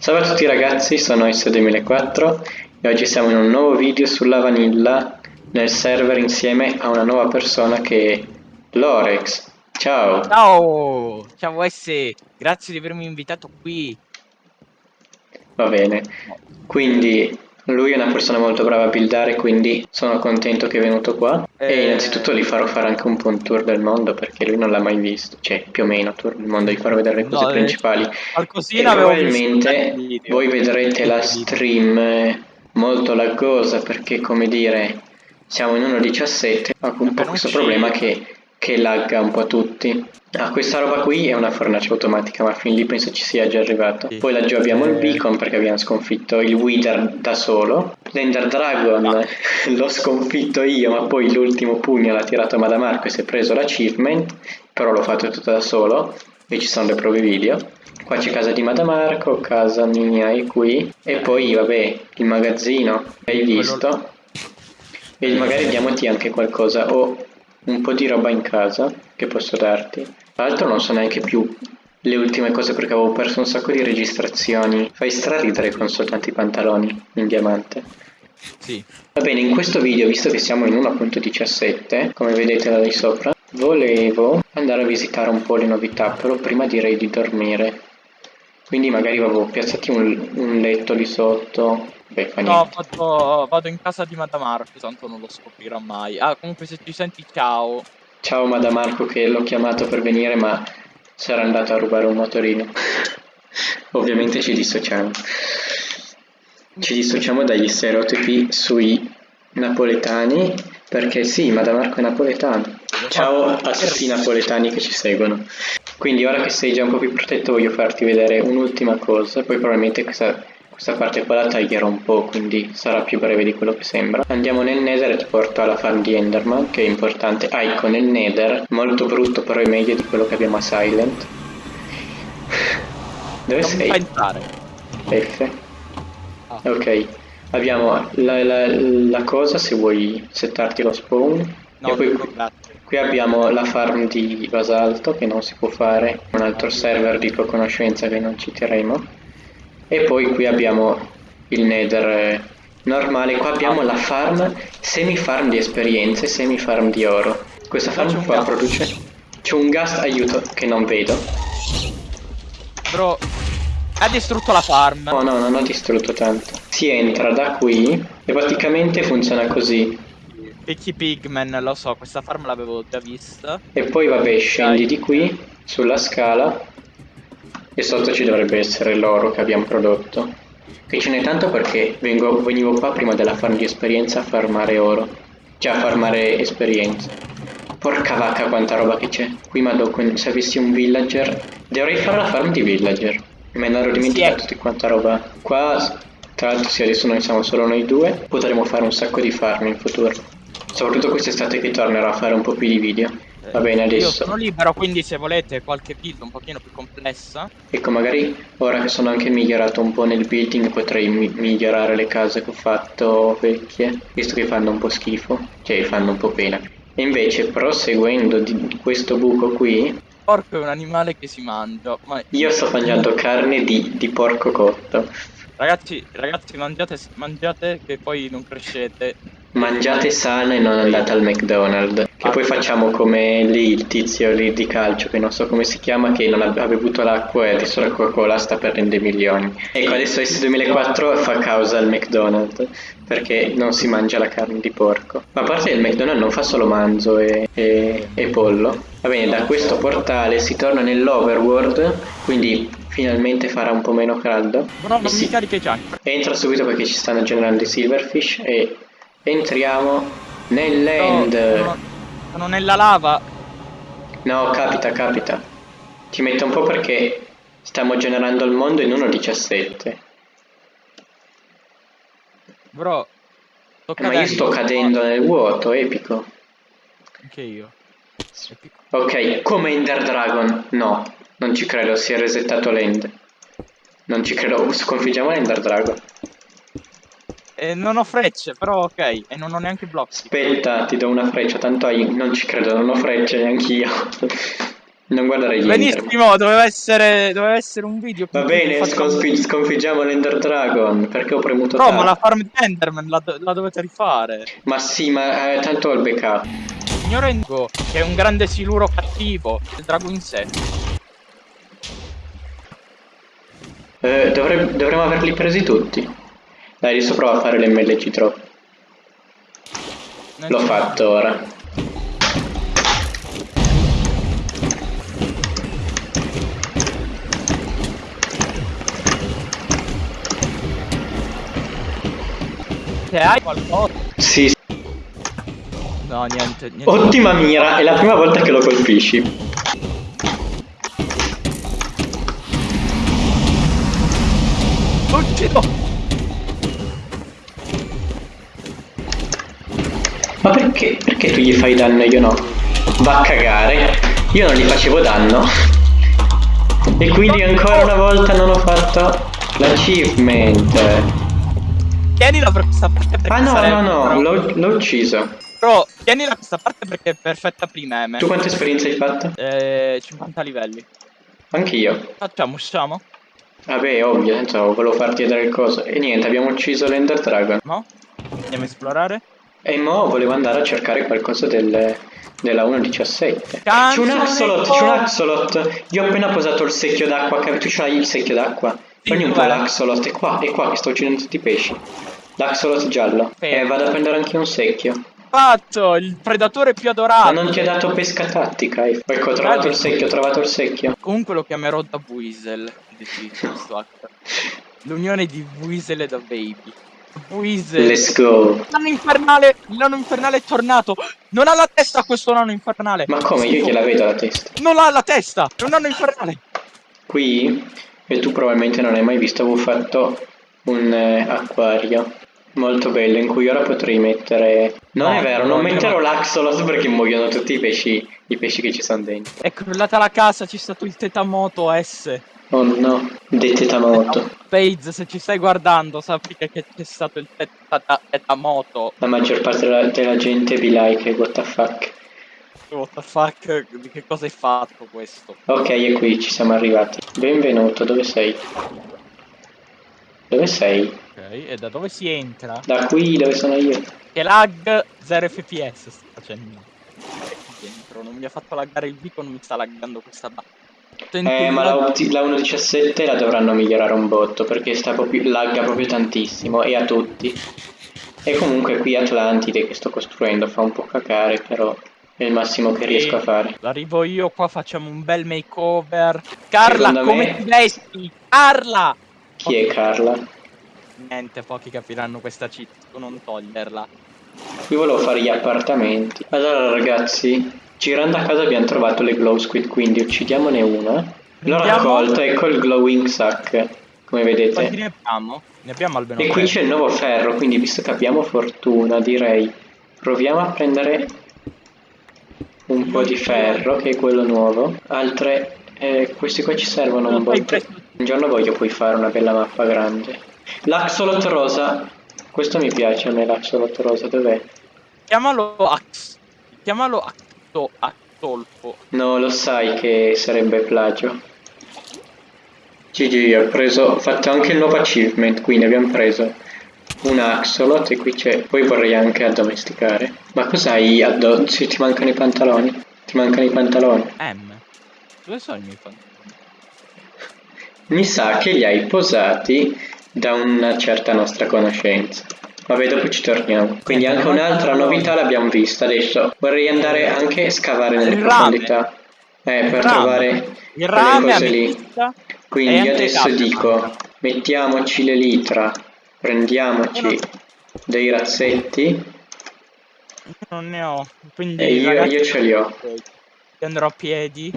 Ciao a tutti ragazzi, sono S2004 e oggi siamo in un nuovo video sulla vanilla nel server insieme a una nuova persona che è Lorex. Ciao! Ciao! Ciao S, grazie di avermi invitato qui. Va bene, quindi lui è una persona molto brava a buildare, quindi sono contento che è venuto qua. E Eh. innanzitutto gli farò fare anche un po' un tour del mondo perché lui non l'ha mai visto, cioè più o meno tour del mondo, gli farò vedere le cose No, eh, principali. E probabilmente video. voi vedrete la stream eh, molto laggosa perché come dire siamo in 1.17 ha un po' questo problema che, che lagga un po' tutti ah questa roba qui è una fornace automatica ma fin lì penso ci sia già arrivato Sì. poi laggiù abbiamo il beacon perché abbiamo sconfitto il Wither da solo l'Ender Dragon No. l'ho sconfitto io ma poi l'ultimo pugno l'ha tirato Madamarco e si è preso l'achievement però l'ho fatto tutto da solo e ci sono le prove video Qua c'è casa di Madamarco, casa mia è qui e poi vabbè il magazzino, hai visto? E magari diamoti anche qualcosa, ho un po' di roba in casa che posso darti. Tra l'altro non so neanche più le ultime cose perché avevo perso un sacco di registrazioni. Fai straridere con soltanto i pantaloni in diamante. Sì. Va bene, in questo video, visto che siamo in 1.17, come vedete da lì sopra, volevo andare a visitare un po' le novità, però prima direi di dormire. Quindi magari avevo piazzati un, un letto lì sotto. Beh, No, vado, vado in casa di Madamarco, tanto non lo scoprirà mai. Ah, comunque se ci senti ciao. Ciao Madamarco che l'ho chiamato per venire, ma sarà andato a rubare un motorino. Ovviamente ci dissociamo. Ci dissociamo dagli stereotipi sui napoletani, perché sì, Madamarco è napoletano. Ciao a tutti i napoletani che ci seguono. Quindi ora che sei già un po' più protetto voglio farti vedere un'ultima cosa, poi probabilmente questa, questa parte qua la taglierò un po', quindi sarà più breve di quello che sembra. Andiamo nel nether e ti porto alla farm di Enderman, che è importante. Ah, ecco, nel nether, molto brutto però è meglio di quello che abbiamo a Silent. Dove Non sei? fa entrare. F. Ah. Ok, abbiamo la, la- la cosa se vuoi settarti lo spawn. No, e poi qui abbiamo la farm di basalto che non si può fare, un altro server di tua conoscenza che non citeremo. E poi qui abbiamo il nether eh, normale, qua abbiamo la farm, semi farm di esperienze, semi farm di oro. Questa farm qua produce... C'è un gas, aiuto, che non vedo. Bro, ha distrutto la farm. No, no, non ho distrutto tanto. Si entra da qui e praticamente funziona così. Picchi Pigman, lo so, questa farm l'avevo già vista. E poi vabbè, scendi di qui sulla scala e sotto ci dovrebbe essere l'oro che abbiamo prodotto. Qui ce n'è tanto perché vengo- venivo qua prima della farm di esperienza a farmare oro. Cioè a farmare esperienza. Porca vacca quanta roba che c'è. Qui ma se avessi un villager. Dovrei fare la farm di villager. Me ne ero dimenticato Sì, di quanta roba. Qua tra l'altro sì adesso noi siamo solo noi due. Potremo fare un sacco di farm in futuro. Soprattutto quest'estate che tornerò a fare un po' più di video. Va bene Io adesso. sono libero, quindi se volete qualche build un pochino più complessa. Ecco, magari ora che sono anche migliorato un po' nel building potrei mi- migliorare le case che ho fatto vecchie, visto che fanno un po' schifo, cioè fanno un po' pena. E invece proseguendo di questo buco qui, Porco è un animale che si mangia. Ma io sto mangiando carne di, di porco cotto. Ragazzi, ragazzi, mangiate, mangiate che poi non crescete. Mangiate sano e non andate al McDonald's. Che poi facciamo come lì il tizio lì di calcio, che non so come si chiama, che non ha, bevuto l'acqua e adesso la Coca-Cola sta perdendo milioni. Ecco, adesso S2004 fa causa al McDonald's, perché non si mangia la carne di porco. Ma a parte il McDonald's non fa solo manzo e, e- e pollo. Va bene, da questo portale si torna nell'overworld, quindi finalmente farà un po' meno caldo. Non si- mi carichi i junk. Entra subito perché ci stanno generando i silverfish e entriamo nell'end. Sono, sono nella lava. No, capita, capita. Ti metto un po' perché stiamo generando il mondo in 1.17. Bro, sto Eh, ma io sto cadendo nel vuoto, epico. Anche io. Ok, come Ender Dragon? No, non ci credo, si è resettato l'end. Non ci credo, sconfiggiamo l'Ender Dragon. Eh, non ho frecce, però ok. E non ho neanche blocchi. Aspetta, ti do una freccia, tanto hai... non ci credo, non ho frecce neanch'io. Non guardare gli. Benissimo, doveva essere, doveva essere un video. Va bene, facciamo- sconfi- sconfiggiamo l'Ender Dragon perché ho premuto Però, ma la farm di Enderman la, do- la dovete rifare. Ma sì, ma eh, tanto ho il backup. Signor Engo, che è un grande siluro cattivo, il drago in sé. Eh, dovremmo averli presi tutti. Dai, adesso prova a fare l'MLG drop. L'ho fatto ora. Se hai qualcosa. Sì, sì. No, niente, niente. ottima mira, è la prima volta che lo colpisci. Uccido! Ma perché? Perché tu gli fai danno e io no? Va a cagare. Io non gli facevo danno. E quindi ancora una volta non ho fatto l'achievement. Tienila per questa parte perché Ah no, no, no, l'ho, ucciso. Però, tienila questa parte perché è perfetta per i meme. Tu quante esperienze hai fatto? Eh, 50 livelli. Anch'io. Facciamo, usciamo? Vabbè, ovvio, senza volevo farti vedere il coso. E niente, abbiamo ucciso l'Ender Dragon. No? Andiamo a esplorare? E mo volevo andare a cercare qualcosa del, della 1.17. Canzone C'è un axolot, c'è un axolot. Io ho appena posato il secchio d'acqua. Tu c'hai il secchio d'acqua? Prendi un po' l'axolot. È qua, è qua che sto uccidendo tutti i pesci. L'axolot giallo. E vado a prendere anche un secchio. Fatto! Il predatore più Ma adorato! non ti ha dato pesca tattica. eh. Ecco, ho trovato il secchio, ho trovato il secchio. Comunque lo chiamerò da Weasel. L'unione di Weasel e da Baby. Weasel. Let's go. L'anno infernale! Il nano infernale è tornato! Non ha la testa questo nano infernale! Ma come? Io gliela vedo la testa. Non ha la testa! È un nano infernale! Qui, e tu probabilmente non hai mai visto, avevo fatto un eh, acquario molto bello in cui ora potrei mettere... Non No, è vero, no, non no. metterò l'axolot perché muoiono tutti i pesci, i pesci che ci sono dentro. È crollata la casa, c'è stato il tetamoto S. Oh no, detetamoto. Page, se ci stai guardando, sappi che c'è stato il teta- tetamoto. La maggior parte della, della gente be like, what the fuck. What the fuck? Di che cosa hai fatto questo? Ok, e qui ci siamo arrivati. Benvenuto, dove sei? Dove sei? Ok, e da dove si entra? Da qui, dove sono io? Che lag 0 fps sta facendo. Dentro, non mi ha fatto laggare il beacon, mi sta laggando questa ba- Senti Eh, ma la, la 1.17 la dovranno migliorare un botto perché sta proprio, lagga proprio tantissimo e a tutti. E comunque qui Atlantide che sto costruendo fa un po' cacare, però è il massimo che riesco a fare. Arrivo io, qua facciamo un bel makeover. Carla, Secondo come me- ti vesti? Carla! Chi è Carla? Niente, pochi capiranno questa cheat, non toglierla. Io volevo fare gli appartamenti. Allora ragazzi, girando a casa abbiamo trovato le glow squid, quindi uccidiamone una. L'ho raccolta, ecco il glowing sack, come vedete. ne abbiamo? Ne abbiamo almeno E qui c'è il nuovo ferro, quindi visto che abbiamo fortuna, direi proviamo a prendere un po' di ferro, che è quello nuovo. Altre, eh, questi qua ci servono un presto. Un giorno voglio poi fare una bella mappa grande. L'axolot rosa, questo mi piace a me, l'axolot rosa, dov'è? Chiamalo Ax. Chiamalo Acto, Actolfo. No, lo sai che sarebbe plagio. GG, ho preso, ho fatto anche il nuovo achievement, quindi abbiamo preso un axolot e qui c'è, poi vorrei anche addomesticare. Ma cos'hai addosso? Ti mancano i pantaloni? Ti mancano i pantaloni? M. Dove sono i miei fantasmi? Mi sa che li hai posati da una certa nostra conoscenza. Vabbè, dopo ci torniamo. Quindi anche un'altra novità l'abbiamo vista adesso. Vorrei andare anche a scavare nelle Il profondità. Eh, per rame. trovare Il rame, cose lì. Quindi adesso dico, mettiamoci le litra, prendiamoci dei razzetti non ne ho. Quindi e io, io ce li ho. andrò a piedi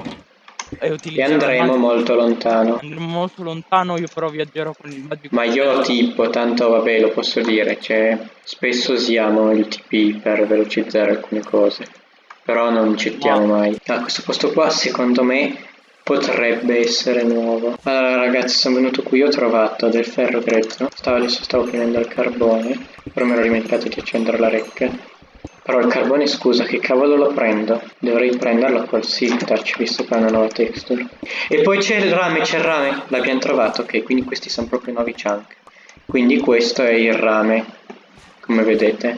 e andremo molto lontano. Andremo molto lontano, io però viaggerò con il magico. Ma io tipo, tanto vabbè lo posso dire, cioè spesso usiamo il TP per velocizzare alcune cose, però non cettiamo No. mai. Ah, questo posto qua secondo me potrebbe essere nuovo. Allora ragazzi sono venuto qui, ho trovato del ferro grezzo, stavo, adesso stavo prendendo il carbone, però mi ero dimenticato di accendere la rec. Però il carbone, scusa, che cavolo lo prendo? Dovrei prenderlo col Silk Touch, visto che ha una nuova texture. E poi c'è il rame, c'è il rame. L'abbiamo trovato, ok, quindi questi sono proprio nuovi chunk. Quindi questo è il rame, come vedete.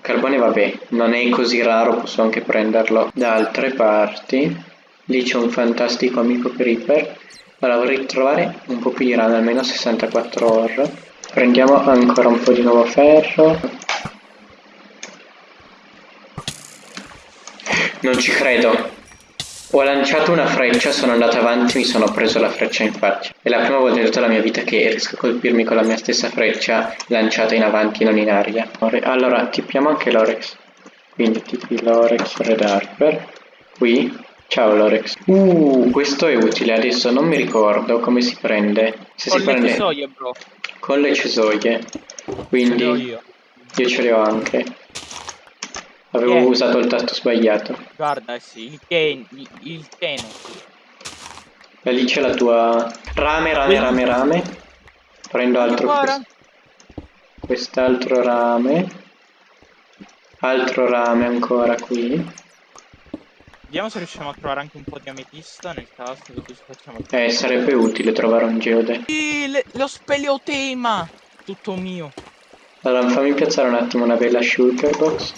Carbone, vabbè, non è così raro, posso anche prenderlo da altre parti. Lì c'è un fantastico amico creeper. Ora vorrei trovare un po' più di rame, almeno 64 ore. Prendiamo ancora un po' di nuovo ferro. Non ci credo. Ho lanciato una freccia, sono andato avanti mi sono preso la freccia in faccia. È la prima volta in tutta la mia vita che riesco a colpirmi con la mia stessa freccia lanciata in avanti, non in aria. Allora, tippiamo anche l'Orex. Quindi tipi l'Orex Red Harper. Qui. Ciao Lorex. Uh, questo è utile. Adesso non mi ricordo come si prende. Se con si le prende... cesoie, bro. Con le cesoie. Quindi... Io. Io ce le ho anche. Avevo Yeah. usato il tasto sbagliato. Guarda, sì, il ten, il, il teno. E lì c'è la tua... Rame, rame, rame, rame. Prendo altro... Quest- Quest'altro rame. Altro rame ancora qui. Vediamo se riusciamo a trovare anche un po' di ametista nel caso così facciamo Eh, sarebbe utile trovare un geode. Sì, le- lo speleotema! Tutto mio. Allora, fammi piazzare un attimo una bella shulker box.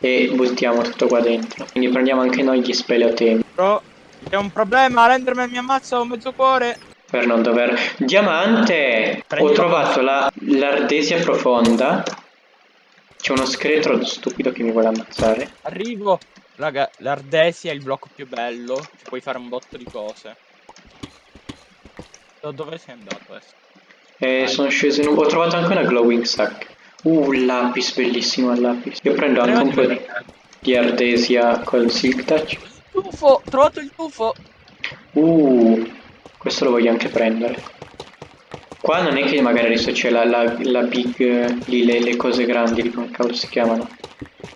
E buttiamo tutto qua dentro. Quindi prendiamo anche noi gli speleotemi. Però c'è un problema, Renderman mi ammazza un mezzo cuore. Per non dover... Diamante! Ho Prendilo. trovato la- l'ardesia profonda. C'è uno scheletro stupido che mi vuole ammazzare. Arrivo. Raga, l'Ardesia è il blocco più bello. Ci puoi fare un botto di cose. Da dove sei andato adesso? E Vai. sono sceso in un... Ho trovato anche una glowing sack. Uh, un lapis, bellissimo il lapis. Io prendo anche un po' di, di ardesia col silk touch. Tufo! Ho trovato il tufo! Uh, questo lo voglio anche prendere. Qua non è che magari adesso c'è la, la, la big, eh, lì le, le cose grandi, come cavolo si chiamano?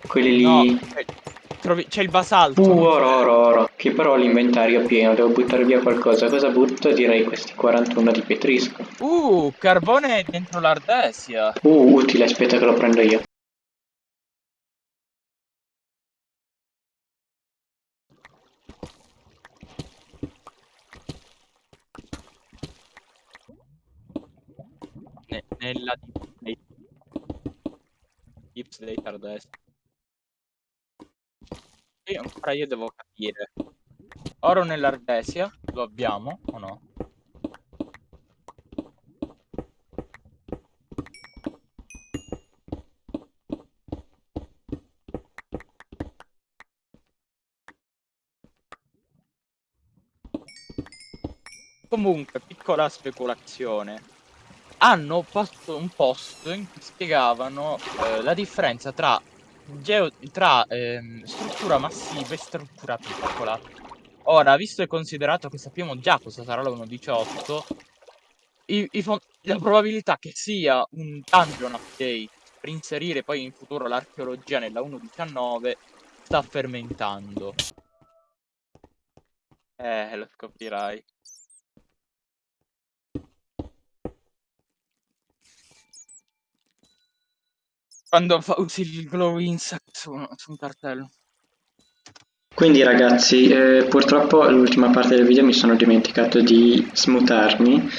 Quelle lì... No, c'è- il basalto. Uh, oro, oro, oro. Che però l'inventario è pieno, devo buttare via qualcosa. Cosa butto? Direi questi 41 di petrisco. Uh, carbone dentro l'Ardesia. Uh, utile, aspetta che lo prendo io. Ne- nella Deep State. Deep State Ardesia. Io ancora io devo capire. Oro nell'Ardesia, lo abbiamo o no? Comunque, piccola speculazione. Hanno fatto un post in cui spiegavano eh, la differenza tra, geo- tra ehm, struttura massiva e struttura piccola. Ora, visto e considerato che sappiamo già cosa sarà la 1.18, i- i fon- la probabilità che sia un dungeon update per inserire poi in futuro l'archeologia nella 1.19 sta fermentando. Eh, lo scoprirai. Quando fa- usi il glow insect su, su un cartello. Quindi ragazzi, eh, purtroppo l'ultima parte del video mi sono dimenticato di smutarmi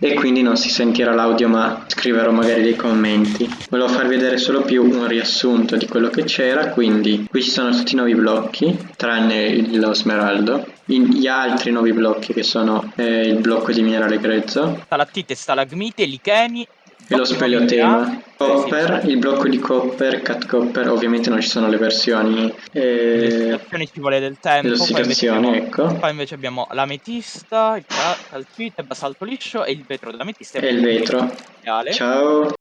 e quindi non si sentirà l'audio ma scriverò magari dei commenti. Volevo farvi vedere solo più un riassunto di quello che c'era, quindi qui ci sono tutti i nuovi blocchi, tranne lo smeraldo, gli altri nuovi blocchi che sono eh, il blocco di minerale grezzo, Stalattite, stalagmite, licheni. E lo speleotema, copper, il blocco di copper, cat copper, ovviamente non ci sono le versioni Le eh, ossidazioni ci vuole del tempo. le Poi abbiamo, ecco, poi invece abbiamo l'ametista, il ca- calcite, il basalto liscio e il vetro dell'ametista. e il vetro. Ciao!